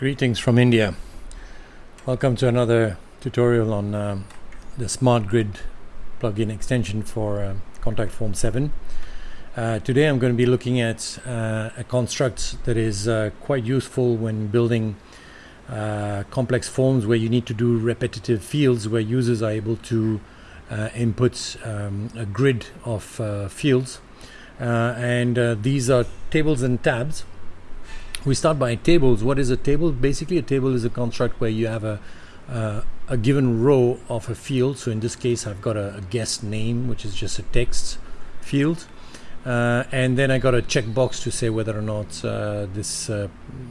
Greetings from India. Welcome to another tutorial on um, the Smart Grid plugin extension for uh, Contact Form 7. Uh, today I'm going to be looking at uh, a construct that is uh, quite useful when building uh, complex forms where you need to do repetitive fields where users are able to uh, input um, a grid of fields and these are tables and tabs we start by tables. What is a table? Basically, a table is a construct where you have a uh, a given row of a field. So in this case, I've got a, a guest name, which is just a text field, uh, and then I got a checkbox to say whether or not uh, this uh,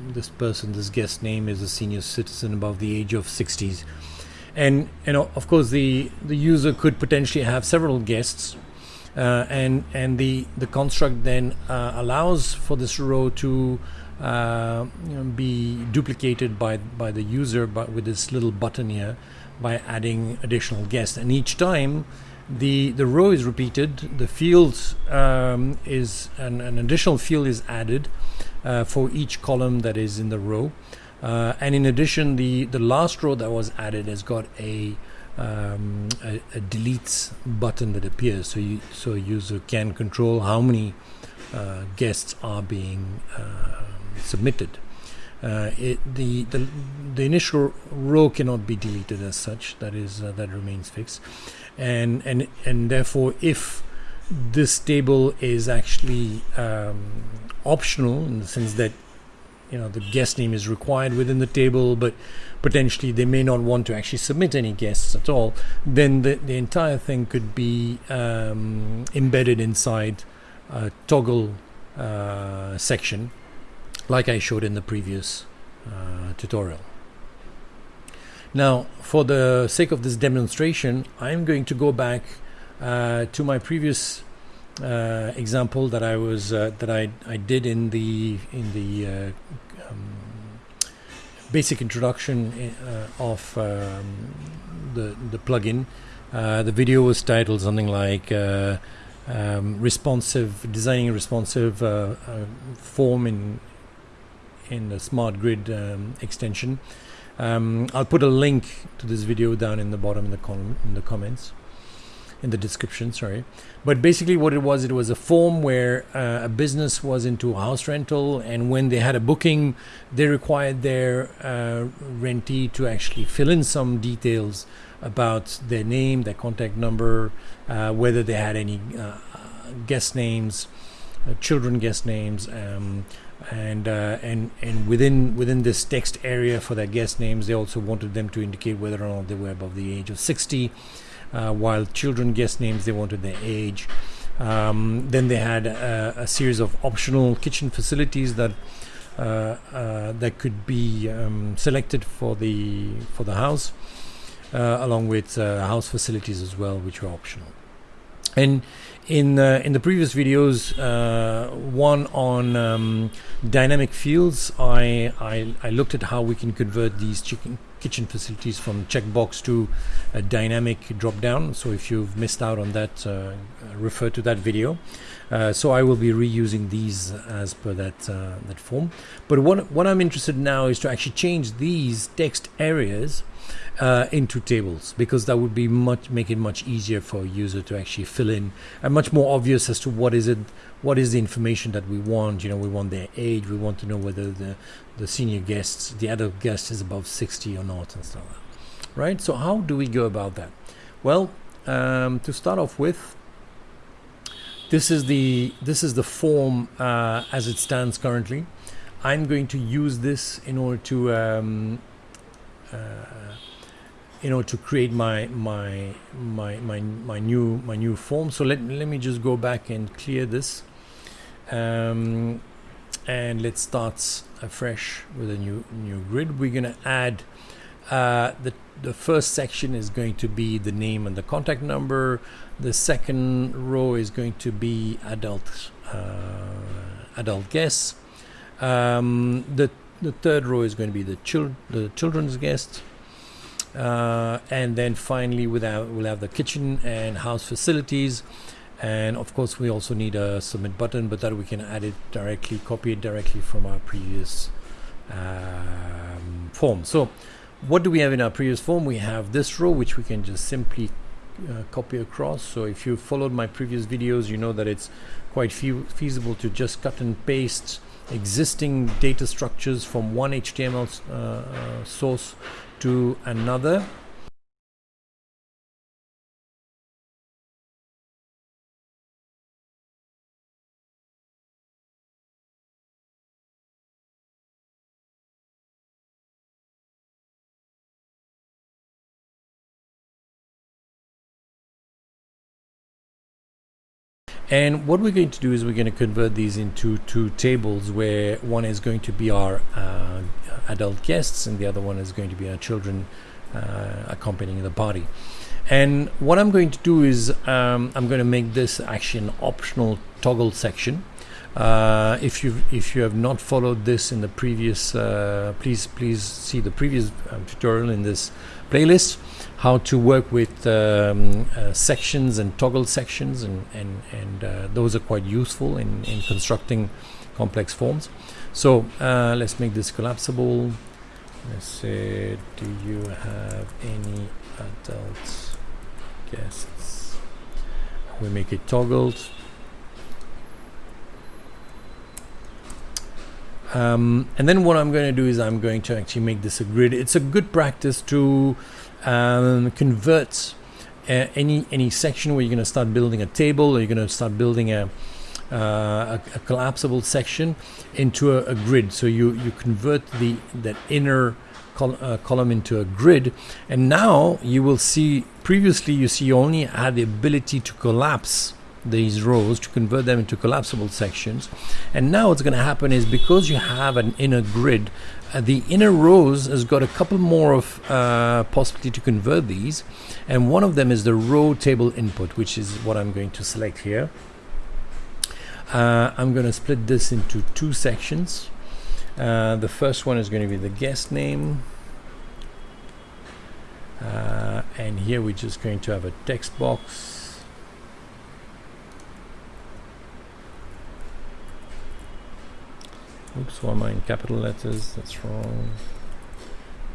this person, this guest name, is a senior citizen above the age of 60s. And you know, of course, the the user could potentially have several guests. Uh, and and the the construct then uh, allows for this row to uh, be duplicated by by the user but with this little button here by adding additional guests. And each time the the row is repeated the field um, is an, an, additional field is added uh, for each column that is in the row. Uh, and in addition the the last row that was added has got a um, a, a delete button that appears. So you so a user can control how many uh, guests are being uh, submitted. Uh, it, the, the the initial row cannot be deleted as such. That is uh, that remains fixed, and and and therefore, if this table is actually um, optional in the sense that you know the guest name is required within the table, but potentially they may not want to actually submit any guests at all, then the, the entire thing could be um, embedded inside a toggle uh, section like I showed in the previous uh, tutorial. Now, for the sake of this demonstration, I'm going to go back uh, to my previous uh, example that I was uh, that I, I did in the in the uh, um, basic introduction uh, of um, the the plugin. the video was titled something like um, responsive designing a responsive form in in the smart grid um, extension. Um, I'll put a link to this video down in the bottom in the column in the comments in the description sorry but basically what it was it was a form where uh, a business was into house rental and when they had a booking they required their uh, rentee to actually fill in some details about their name their contact number uh, whether they had any uh, guest names uh, children guest names um, and uh, and and within within this text area for their guest names, they also wanted them to indicate whether or not they were above the age of 60. Uh, while children guest names, they wanted their age. Um, then they had a, a, series of optional kitchen facilities that uh, uh that could be um, selected for the for the house, uh, along with uh, house facilities as well, which were optional. And in uh, in the previous videos, uh, one on um, dynamic fields, I, I, I looked at how we can convert these chicken, kitchen facilities from checkbox to a dynamic drop down. So if you've missed out on that, uh, refer to that video. Uh, so I will be reusing these as per that uh, that form. But what what I'm interested in now is to actually change these text areas uh, into tables because that would be much make it much easier for a user to actually fill in and much more obvious as to what is it what is the information that we want. You know we want their age we want to know whether the the senior guests the adult guest is above 60 or not and stuff like that. Right? So how do we go about that? Well um, to start off with this is the this is the form uh, as it stands currently. I'm going to use this in order to um, uh, you know to create my my my my my new my new form. So let, let me just go back and clear this. Um, and let's start afresh with a new new grid. We're gonna add uh, the the first section is going to be the name and the contact number. The second row is going to be adult uh, adult guests um, the the third row is going to be the chil- the children's guests uh, and then finally we'll have, we'll have the kitchen and house facilities and of course we also need a submit button but that we can add it directly copy it directly from our previous um, form. So what do we have in our previous form? We have this row which we can just simply uh, copy across. So if you followed my previous videos, you know that it's quite fe feasible to just cut and paste existing data structures from one HTML uh, uh, source to another And what we're going to do is we're going to convert these into two tables where one is going to be our uh, adult guests and the other one is going to be our children uh, accompanying the party. And what I'm going to do is um, I'm going to make this actually an optional toggle section. Uh, if you if you have not followed this in the previous, uh, please please see the previous um, tutorial in this playlist how to work with um, uh, sections and toggle sections and and, and uh, those are quite useful in, in constructing complex forms. So uh, let's make this collapsible. Let's say do you have any adult guests? We make it toggled um, and then what I'm going to do is I'm going to actually make this a grid it's a good practice to um, convert uh, any any section where you're going to start building a table or you're going to start building a, uh, a, a, collapsible section into a, a, grid. So you you convert the that inner col uh, column into a grid, and now you will see. Previously, you see you only had the ability to collapse these rows to convert them into collapsible sections. And now what's going to happen is because you have an inner grid uh, the inner rows has got a couple more of uh, possibility to convert these. And one of them is the row table input which is what I'm going to select here. Uh, I'm going to split this into two sections. Uh, the first one is going to be the guest name. Uh, and here we're just going to have a text box Oops, why am I in capital letters? That's wrong.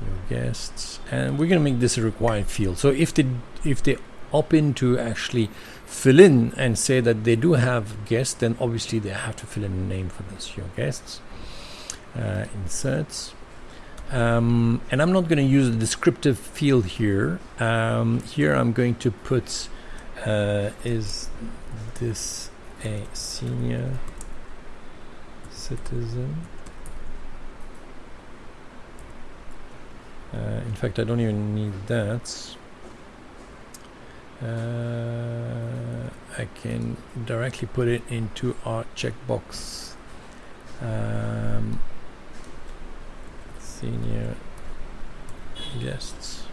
Your guests, and we're going to make this a required field. So if they if they opt in to actually fill in and say that they do have guests, then obviously they have to fill in a name for this. Your guests, uh, inserts. Um, and I'm not going to use a descriptive field here. Um, here I'm going to put uh, is this a senior citizen. Uh, in fact, I don't even need that. Uh, I can directly put it into our checkbox. Um, senior guests.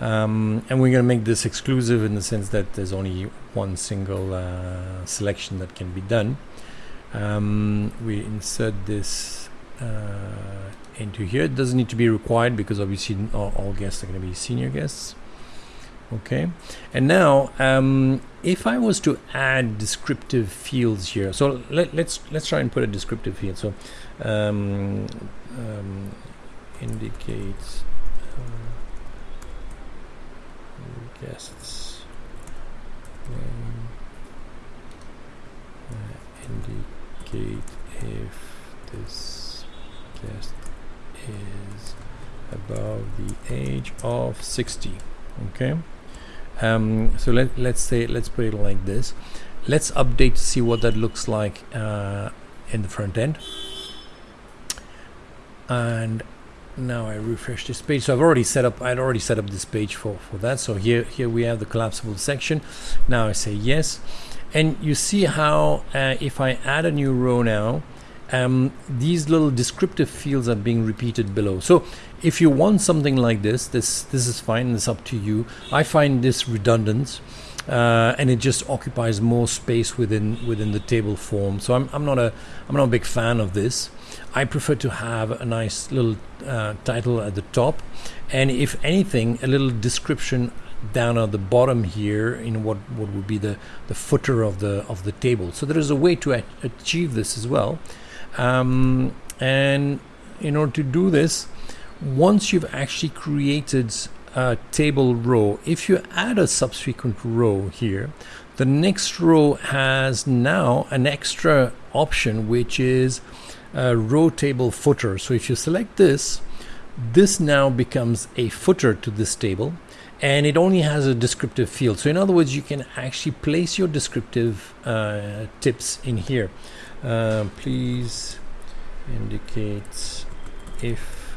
Um, and we're going to make this exclusive in the sense that there's only one single uh, selection that can be done. Um, we insert this uh, into here. It doesn't need to be required because obviously all, all guests are going to be senior guests. Okay, and now um, if I was to add descriptive fields here, so let, us let's, let's try and put a descriptive field. So um, um, indicates. Uh, guests name uh, indicate if this guest is above the age of 60 okay? Um, so let, let's say let's put it like this. Let's update to see what that looks like uh, in the front end. And now I refresh this page. So I've already set up I'd already set up this page for for that. So here here we have the collapsible section. Now I say yes. And you see how uh, if I add a new row now um, these little descriptive fields are being repeated below. So if you want something like this this this is fine. It's up to you. I find this redundant uh, and it just occupies more space within within the table form. So I'm, I'm not a I'm not a big fan of this. I prefer to have a nice little uh, title at the top, and if anything, a little description down at the bottom here in what, what would be the, the footer of the of the table. So there is a way to achieve this as well. Um, and in order to do this, once you've actually created a table row, if you add a subsequent row here, the next row has now an extra option which is a row table footer. So if you select this, this now becomes a footer to this table and it only has a descriptive field. So in other words, you can actually place your descriptive uh, tips in here. Uh, please indicate if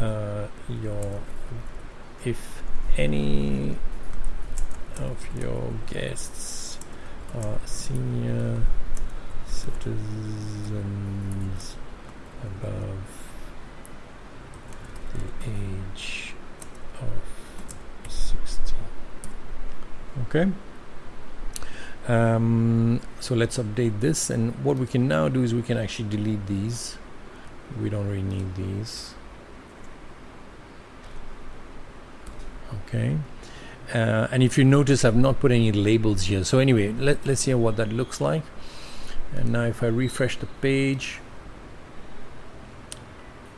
uh, your if any of your guests are senior citizens above the age of 60 okay. Um, so let's update this and what we can now do is we can actually delete these. We don't really need these. Okay. Uh, and if you notice I've not put any labels here. So anyway let, let's see what that looks like and now if I refresh the page.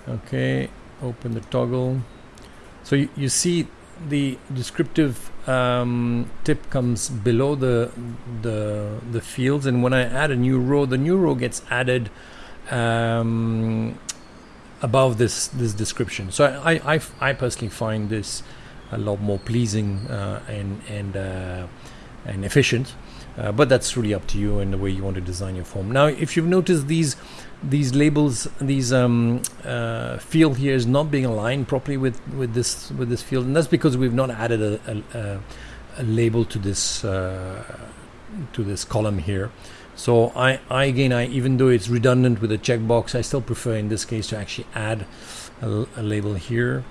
Okay open the toggle. So you, you see the descriptive um, tip comes below the the the fields. And when I add a new row the new row gets added um, above this this description. So I, I, I, personally find this a lot more pleasing uh, and and uh, and efficient. Uh, but that's really up to you and the way you want to design your form. Now, if you've noticed these these labels, these um, uh, field here is not being aligned properly with with this with this field, and that's because we've not added a, a, a label to this uh, to this column here. So I, I again, I even though it's redundant with a checkbox, I still prefer in this case to actually add a, a label here.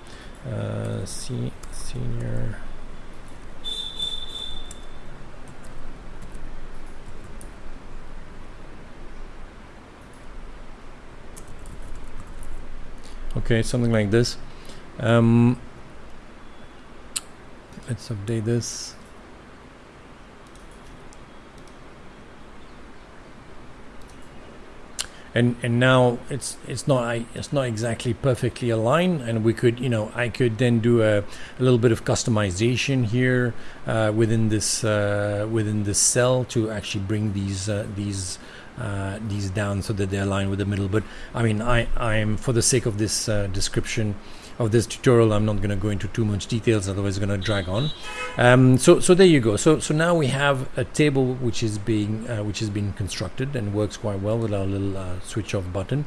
Uh, senior okay something like this. Um, let's update this. And and now it's it's not I, it's not exactly perfectly aligned and we could you know I could then do a, a little bit of customization here uh, within this uh, within this cell to actually bring these uh, these uh, these down so that they align with the middle. But I mean I I'm for the sake of this uh, description of this tutorial I'm not going to go into too much details otherwise it's going to drag on. Um, so so there you go. So so now we have a table which is being uh, which has been constructed and works quite well with our little uh, switch off button.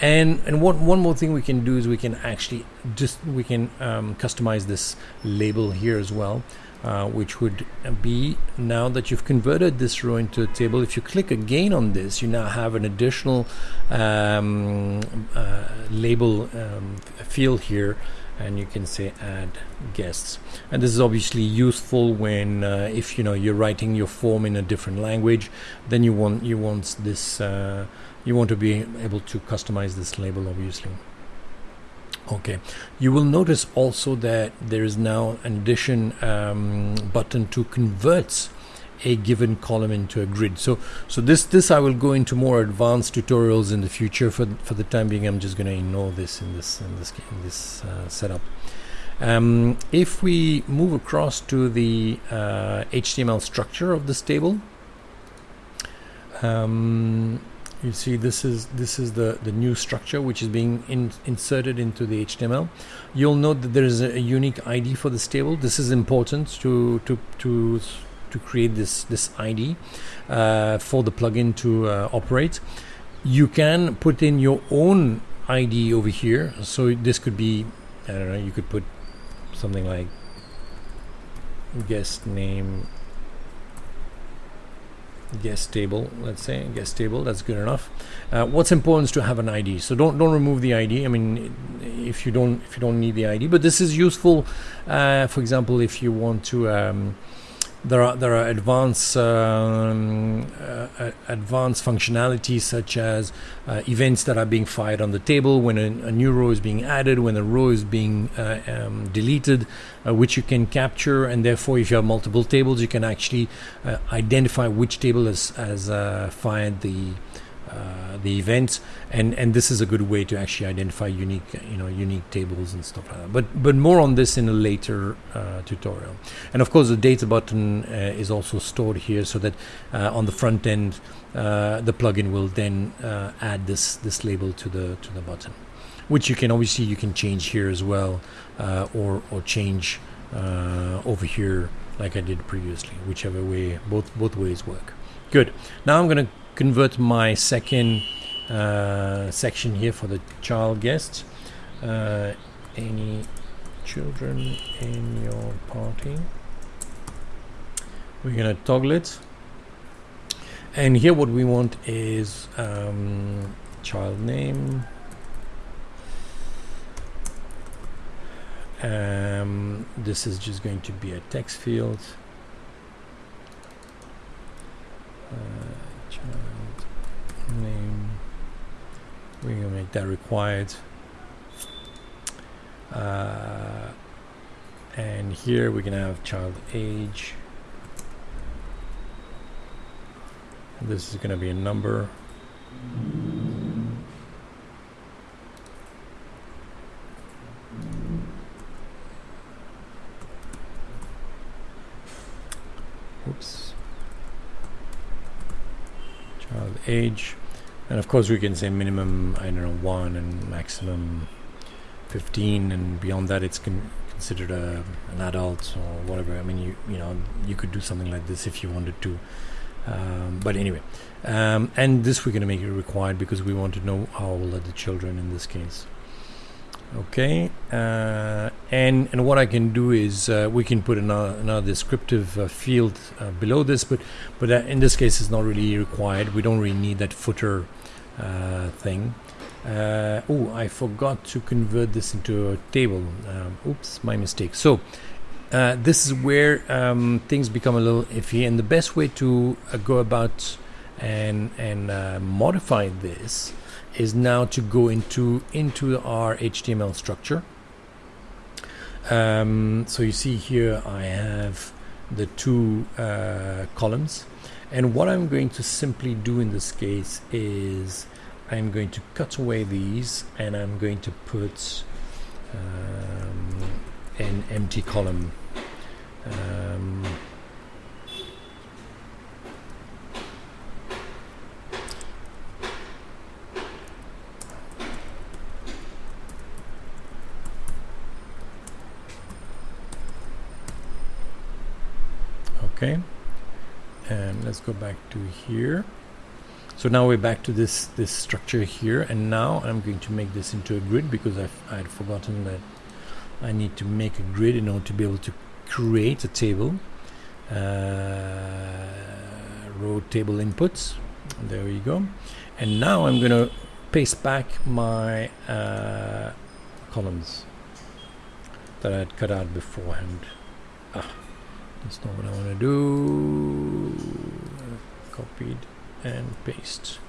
And and one one more thing we can do is we can actually just we can um, customize this label here as well uh, which would be now that you've converted this row into a table. If you click again on this you now have an additional um, uh, label um, field here and you can say add guests. And this is obviously useful when uh, if you know you're writing your form in a different language then you want you want this uh, you want to be able to customize this label obviously Okay, you will notice also that there is now an addition um, button to convert a given column into a grid. So, so this this I will go into more advanced tutorials in the future. For for the time being, I'm just going to ignore this in this in this in this uh, setup. Um, if we move across to the uh, HTML structure of this table. Um, you see this is this is the the new structure which is being in, inserted into the HTML you'll note that there is a, a, unique ID for this table. This is important to to to to create this this ID uh, for the plugin to uh, operate. You can put in your own ID over here. So this could be I don't know you could put something like guest name guest table let's say. Guest table that's good enough. Uh, what's important is to have an id so don't don't remove the id i mean if you don't if you don't need the id but this is useful uh, for example if you want to um, there are there are advanced um, uh, advanced functionalities such as uh, events that are being fired on the table when a, a, new row is being added, when a row is being uh, um, deleted, uh, which you can capture, and therefore, if you have multiple tables, you can actually uh, identify which table has has uh, fired the uh, the events. And and this is a good way to actually identify unique you know unique tables and stuff like that. But but more on this in a later uh, tutorial. And of course the data button uh, is also stored here so that uh, on the front end uh, the plugin will then uh, add this this label to the to the button which you can obviously you can change here as well or or change over here like I did previously whichever way both both ways work. Good. Now I'm to convert my second uh, section here for the child guests. Uh, any children in your party? We're gonna toggle it. And here what we want is um, child name. Um, this is just going to be a text field. Uh, child name. We're gonna make that required. Uh, and here we can have child age. This is going to be a number oops child age. And of course we can say minimum I don't know one and maximum 15 and beyond that it's con considered a, an adult or whatever. I mean you you know you could do something like this if you wanted to. Um, but anyway um, and this we're going to make it required because we want to know how old are the children in this case okay uh, and and what I can do is uh, we can put another, another descriptive uh, field uh, below this but but uh, in this case it's not really required. We don't really need that footer uh, thing. Oh I forgot to convert this into a table. Um, oops my mistake. So this is where um, things become a little iffy and the best way to go about and and modify this is now to go into into our HTML structure. Um, so you see here I have the two uh, columns and what I'm going to simply do in this case is I'm going to cut away these and I'm going to put um, an empty column um, okay and let's go back to here. So now we're back to this this structure here and now I'm going to make this into a grid because I've, I had forgotten that I need to make a grid in order to be able to create a table. Uh, row table inputs. There we go. And now I'm gonna paste back my uh, columns that I had cut out beforehand. Ah that's not what I want to do. Copied and paste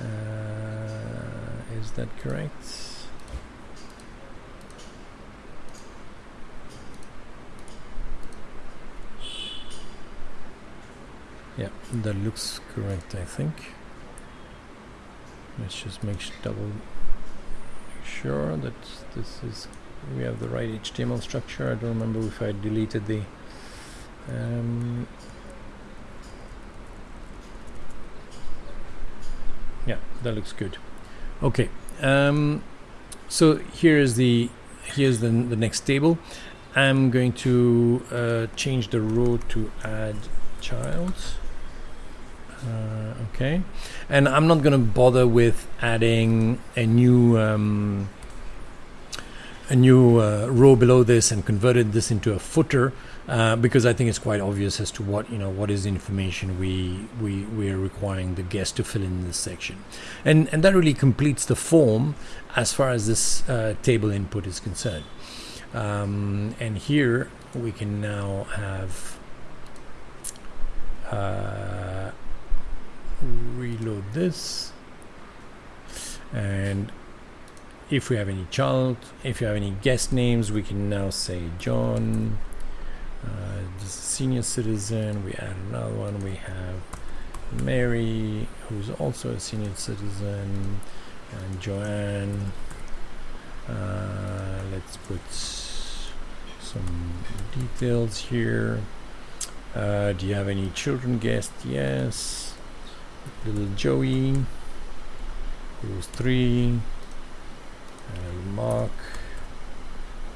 uh, is that correct? Yeah that looks correct I think. Let's just make double make sure that this is we have the right HTML structure. I don't remember if I deleted the um, yeah, that looks good. Okay, um, so here is the here's the the next table. I'm going to uh, change the row to add child. Uh, okay, and I'm not going to bother with adding a new um, a new uh, row below this and converted this into a footer uh, because I think it's quite obvious as to what you know what is the information we we we are requiring the guest to fill in this section, and and that really completes the form as far as this uh, table input is concerned. Um, and here we can now have uh, reload this. And if we have any child if you have any guest names we can now say John this is senior citizen we add another one we have Mary who's also a senior citizen and Joanne. Uh, let's put some details here. Uh, do you have any children guests yes. Little Joey who's three. And Mark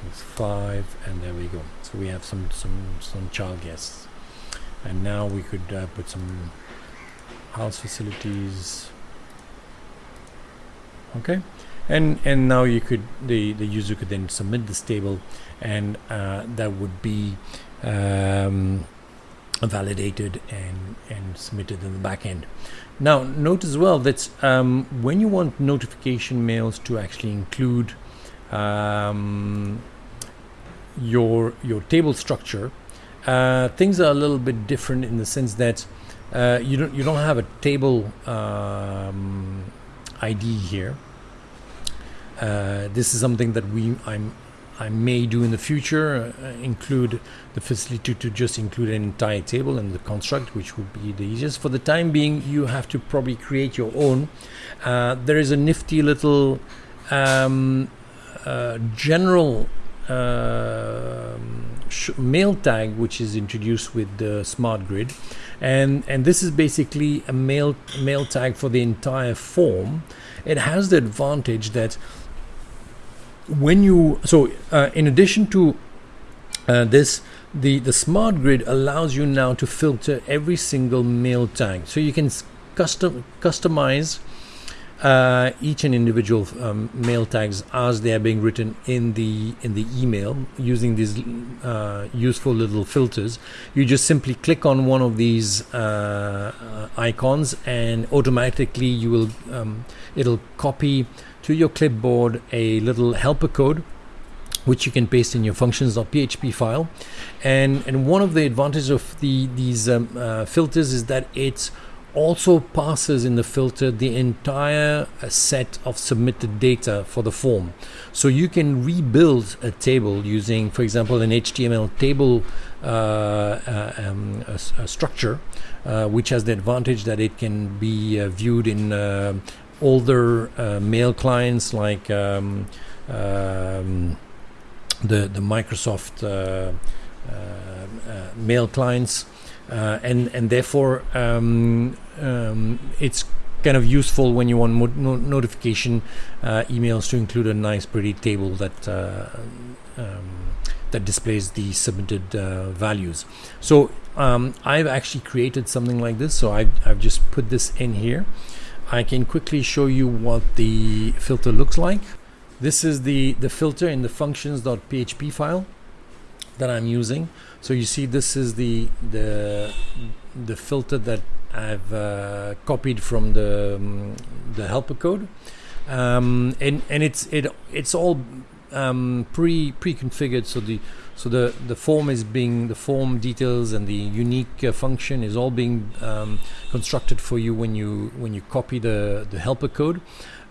who's five and there we go so we have some some some child guests. And now we could uh, put some house facilities. Okay. And and now you could the the user could then submit this table and uh, that would be um, validated and and submitted in the back end. Now note as well that um, when you want notification mails to actually include um, your your table structure uh, things are a little bit different in the sense that uh, you don't you don't have a table um, ID here. Uh, this is something that we I'm I may do in the future uh, include the facility to, just include an entire table in the construct which would be the easiest. For the time being you have to probably create your own. Uh, there is a nifty little um, uh, general mail tag which is introduced with the smart grid. And and this is basically a mail mail tag for the entire form. It has the advantage that when you so uh, in addition to uh, this the the smart grid allows you now to filter every single mail tag. So you can custom customize uh, each and individual um, mail tags as they are being written in the in the email using these uh, useful little filters. You just simply click on one of these uh, uh icons and automatically you will um, it'll copy to your clipboard a little helper code which you can paste in your functions.php file. And and one of the advantages of the these um, uh, filters is that it also passes in the filter the entire uh, set of submitted data for the form. So you can rebuild a table using for example an HTML table uh, uh, um, a, a structure uh, which has the advantage that it can be uh, viewed in older mail clients like um, um, the the Microsoft mail clients, and and therefore um, um, it's kind of useful when you want no notification emails to include a nice pretty table that. Um, that displays the submitted values. So um, I've actually created something like this. So I've, I've just put this in here. I can quickly show you what the filter looks like. This is the, the filter in the functions.php file that I'm using. So you see this is the, the, the filter that I've uh, copied from the, um, the helper code. Um, and, and it's, it, it's all um, pre pre-configured so the so the the form is being the form details and the unique uh, function is all being um, constructed for you when you when you copy the the helper code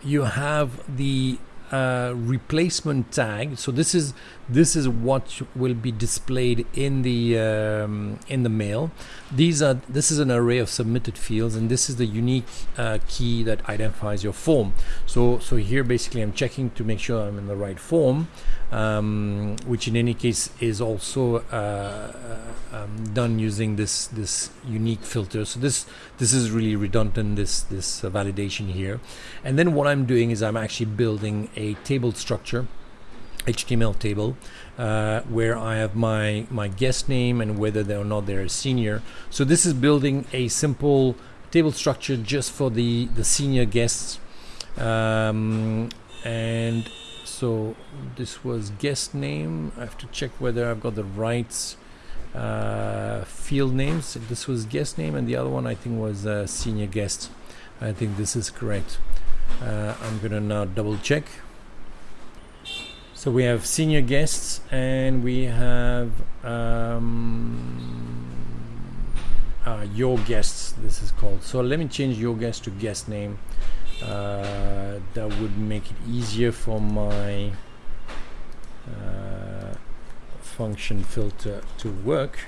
you have the uh, replacement tag. So this is this is what will be displayed in the um, in the mail. These are this is an array of submitted fields, and this is the unique uh, key that identifies your form. So so here basically I'm checking to make sure I'm in the right form, um, which in any case is also uh, um, done using this this unique filter. So this this is really redundant this this uh, validation here. And then what I'm doing is I'm actually building a table structure, HTML table, uh, where I have my my guest name and whether they or not they're a senior. So this is building a simple table structure just for the the senior guests. Um, and so this was guest name. I have to check whether I've got the right uh, field names. This was guest name, and the other one I think was uh, senior guest. I think this is correct. Uh, I'm gonna now double check. So we have senior guests, and we have um, uh, your guests this is called. So let me change your guest to guest name. Uh, that would make it easier for my uh, function filter to work.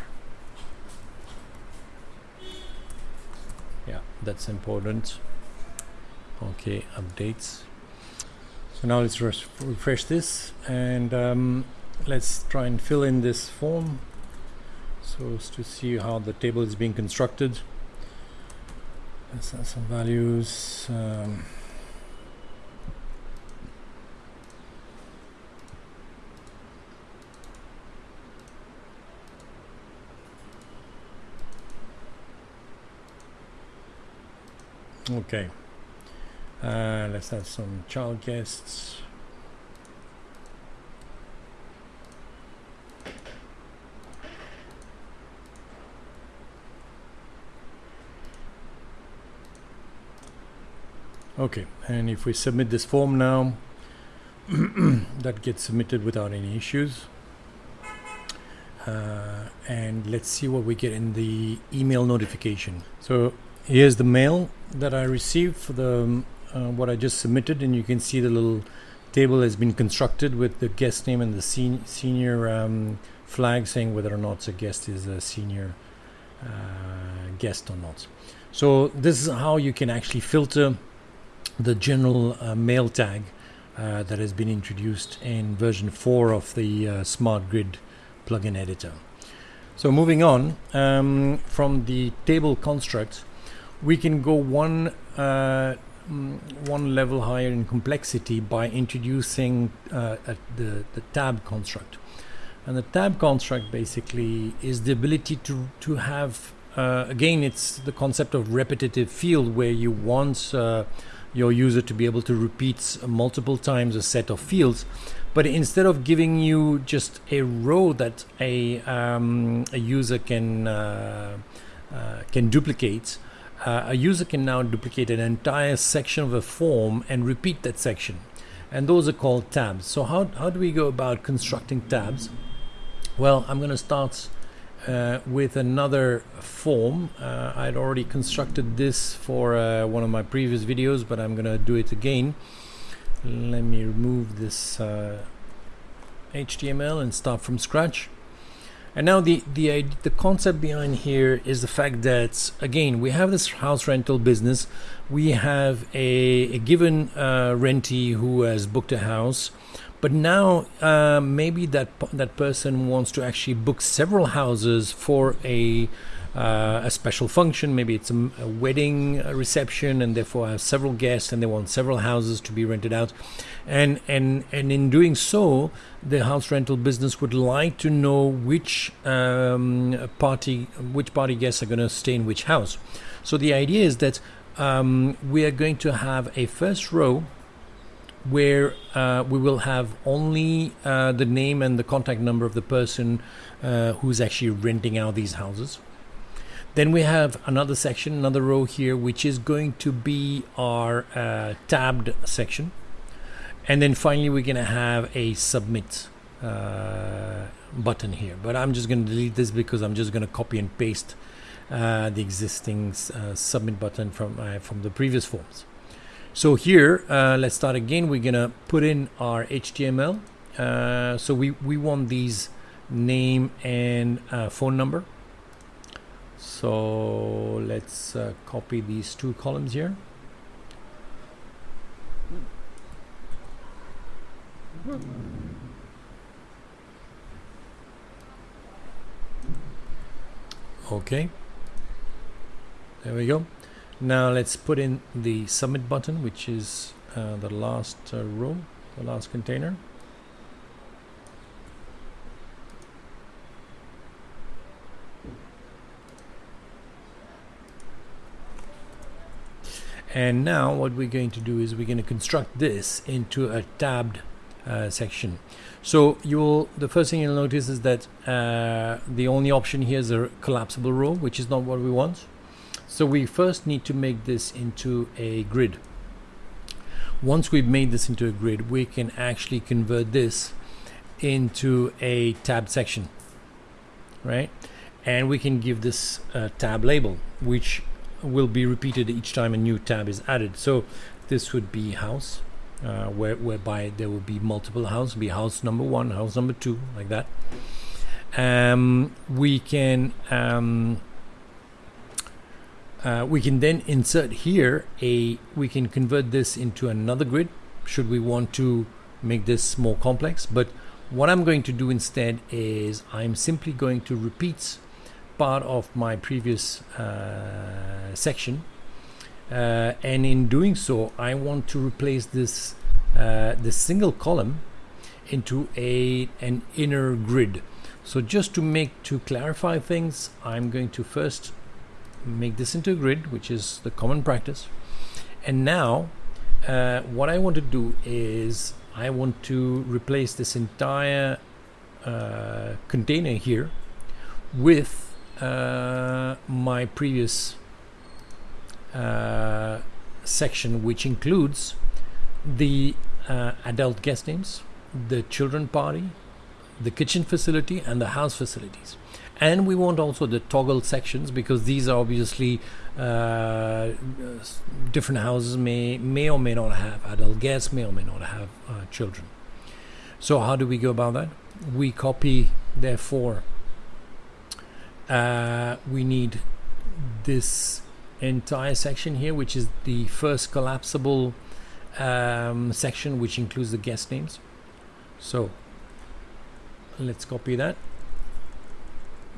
Yeah that's important. Okay updates so now let's refresh this and um, let's try and fill in this form so as to see how the table is being constructed. Let's add some values um, okay uh, let's have some child guests. Okay and if we submit this form now that gets submitted without any issues. Uh, and let's see what we get in the email notification. So here's the mail that I received for the um, uh, what I just submitted and you can see the little table has been constructed with the guest name and the sen senior um, flag saying whether or not a guest is a senior uh, guest or not so this is how you can actually filter the general uh, mail tag uh, that has been introduced in version 4 of the uh, Smart Grid plugin editor. So moving on um, from the table construct, we can go one uh, mm, one level higher in complexity by introducing uh, the, the tab construct. And the tab construct basically is the ability to, to have, uh, again, it's the concept of repetitive field where you want your user to be able to repeat multiple times a set of fields but instead of giving you just a row that a, um, a user can uh, uh, can duplicate uh, a user can now duplicate an entire section of a form and repeat that section and those are called tabs so how, how do we go about constructing tabs well I'm going to start uh, with another form. Uh, I'd already constructed this for uh, one of my previous videos, but I'm gonna do it again. Let me remove this HTML uh, and start from scratch. And now the, the, the concept behind here is the fact that, again, we have this house rental business. We have a, a given uh, rentee who has booked a house but now uh, maybe that that person wants to actually book several houses for a uh, a special function. Maybe it's a, a, wedding reception, and therefore I have several guests, and they want several houses to be rented out. And and and in doing so, the house rental business would like to know which um, party which party guests are going to stay in which house. So the idea is that um, we are going to have a first row where uh, we will have only uh, the name and the contact number of the person uh, who's actually renting out these houses. Then we have another section, another row here, which is going to be our uh, tabbed section. And then finally, we're going to have a submit uh, button here. But I'm just going to delete this because I'm just going to copy and paste uh, the existing submit button from, from the previous forms. So here, uh, let's start again. We're gonna put in our HTML. Uh, so we, we want these name and uh, phone number. So let's uh, copy these two columns here. Okay, there we go. Now let's put in the submit button, which is uh, the last uh, row, the last container. And now what we're going to do is we're going to construct this into a tabbed uh, section. So you will, the first thing you'll notice is that uh, the only option here is a collapsible row, which is not what we want. So we first need to make this into a grid. Once we've made this into a grid, we can actually convert this into a tab section, right? and we can give this a tab label which will be repeated each time a new tab is added. So this would be house uh, where, whereby there will be multiple houses be house number one house number two like that. Um, we can um, uh, we can then insert here a we can convert this into another grid should we want to make this more complex. But what I'm going to do instead is I'm simply going to repeat part of my previous uh, section. Uh, and in doing so I want to replace this uh, this single column into a an inner grid. So just to make to clarify things I'm going to first make this into a grid which is the common practice. And now uh, what I want to do is I want to replace this entire uh, container here with uh, my previous uh, section which includes the uh, adult guest names the children party the kitchen facility and the house facilities. And we want also the toggle sections because these are obviously uh, different houses may may or may not have adult guests may or may not have uh, children. So how do we go about that? We copy therefore uh, we need this entire section here which is the first collapsible um, section which includes the guest names. So let's copy that.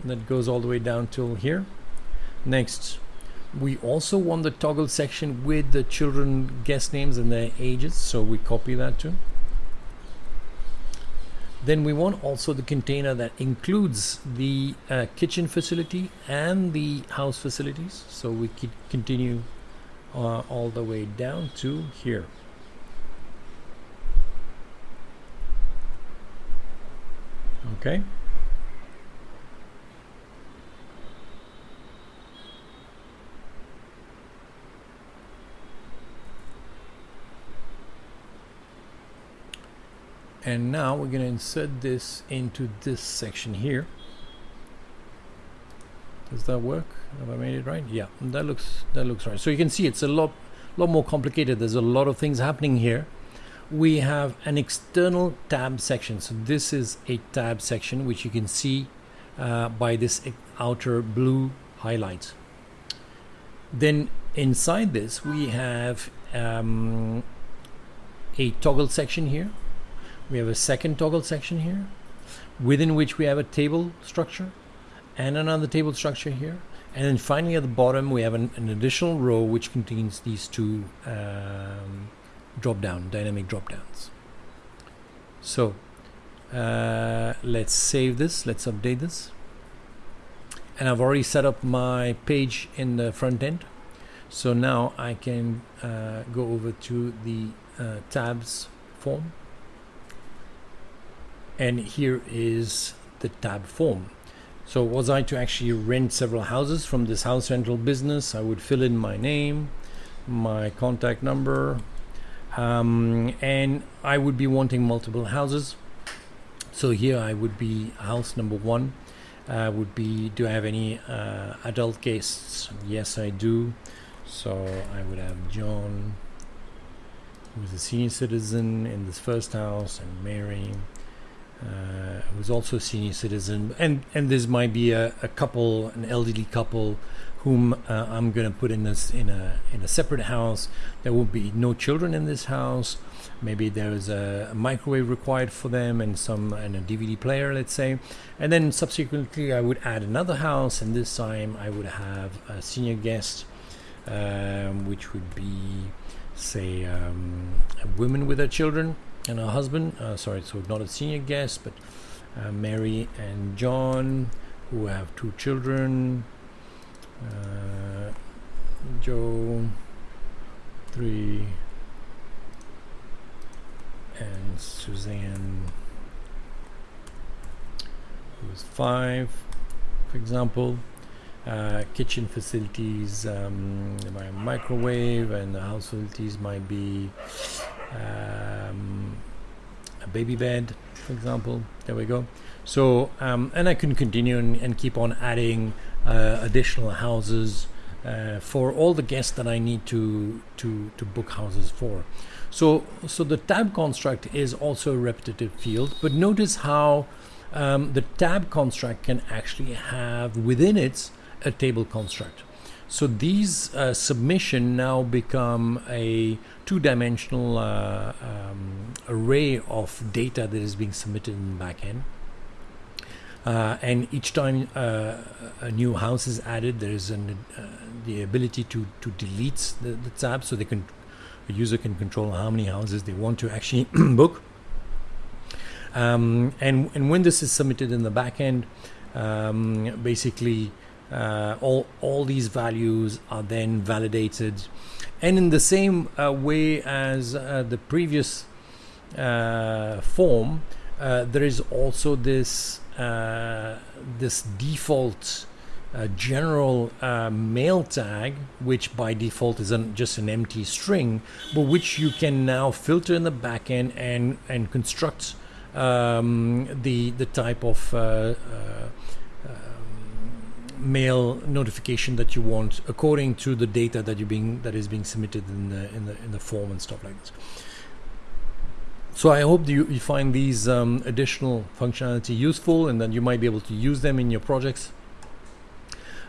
That goes all the way down till here. Next we also want the toggle section with the children guest names and their ages so we copy that too then we want also the container that includes the uh, kitchen facility and the house facilities. So we could continue uh, all the way down to here. Okay and now we're going to insert this into this section here. Does that work? Have I made it right? Yeah that looks that looks right. So you can see it's a lot lot more complicated. There's a lot of things happening here. We have an external tab section. So this is a tab section which you can see uh, by this outer blue highlight then inside this we have um, a toggle section here we have a second toggle section here within which we have a table structure and another table structure here. And then finally at the bottom we have an, an additional row which contains these two um, drop down dynamic drop downs so uh, let's save this. Let's update this. And I've already set up my page in the front end. So now I can uh, go over to the uh, tabs form and here is the tab form. So was I to actually rent several houses from this house rental business I would fill in my name my contact number um, and I would be wanting multiple houses. So here I would be house number one uh, would be do I have any uh, adult guests? Yes I do. So I would have John who's a senior citizen in this first house and Mary uh, who's also a senior citizen and and this might be a, a couple an elderly couple whom uh, I'm going to put in this in a in a separate house. There will be no children in this house. Maybe there's a, a microwave required for them and some and a DVD player, let's say. And then subsequently, I would add another house, and this time I would have a senior guest, um, which would be, say, um, a woman with her children and her husband. Uh, sorry, so not a senior guest, but uh, Mary and John, who have two children uh, Joe three and Suzanne who's five for example uh, kitchen facilities um, my microwave and the house facilities might be um, a baby bed for example. There we go. So, um, and I can continue and, and keep on adding uh, additional houses uh, for all the guests that I need to to to book houses for. So, so the tab construct is also a repetitive field, but notice how um, the tab construct can actually have within it a table construct. So these uh, submission now become a two-dimensional uh, um, array of data that is being submitted in the backend. Uh, and each time uh, a new house is added, there is an, uh, the ability to, to delete the, the tab so they can a user can control how many houses they want to actually book. Um, and, and when this is submitted in the backend, um, basically uh, all, all these values are then validated. And in the same uh, way as uh, the previous uh, form, uh, there is also this uh, this default uh, general uh, mail tag, which by default is an, just an empty string, but which you can now filter in the backend and and construct um, the the type of uh, um, mail notification that you want according to the data that you being that is being submitted in the in the in the form and stuff like this. So I hope you, you find these um, additional functionality useful and that you might be able to use them in your projects.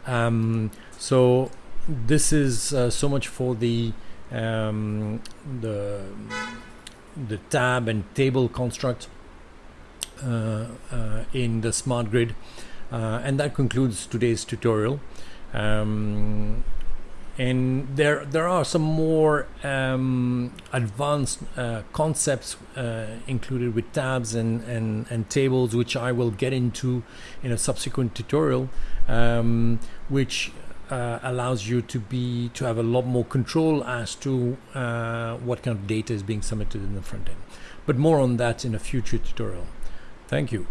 Um, so this is uh, so much for the um, the the tab and table construct uh, uh, in the smart grid uh, and that concludes today's tutorial. Um, and there there are some more um, advanced uh, concepts uh, included with tabs and, and and tables which I will get into in a subsequent tutorial um, which uh, allows you to be to have a lot more control as to uh, what kind of data is being submitted in the front end. But more on that in a future tutorial. Thank you